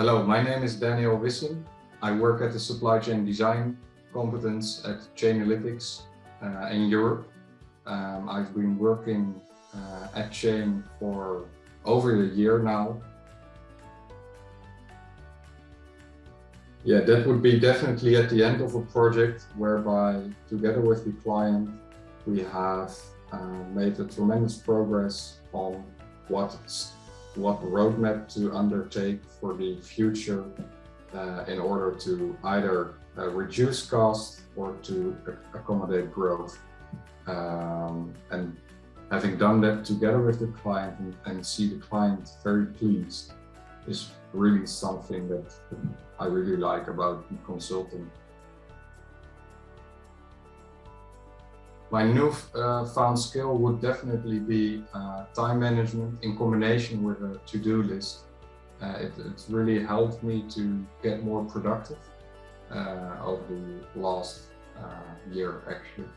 Hello, my name is Daniel Wissing. I work at the supply chain design competence at Chainalytics uh, in Europe. Um, I've been working uh, at Chain for over a year now. Yeah, that would be definitely at the end of a project whereby together with the client, we have uh, made a tremendous progress on what what roadmap to undertake for the future uh, in order to either uh, reduce costs or to accommodate growth. Um, and having done that together with the client and, and, see the client very pleased is really something that I really like about consulting. My new uh, found skill would definitely be uh, time management in combination with a to-do list. Uh, it, it's really helped me to get more productive uh, over the last uh, year actually.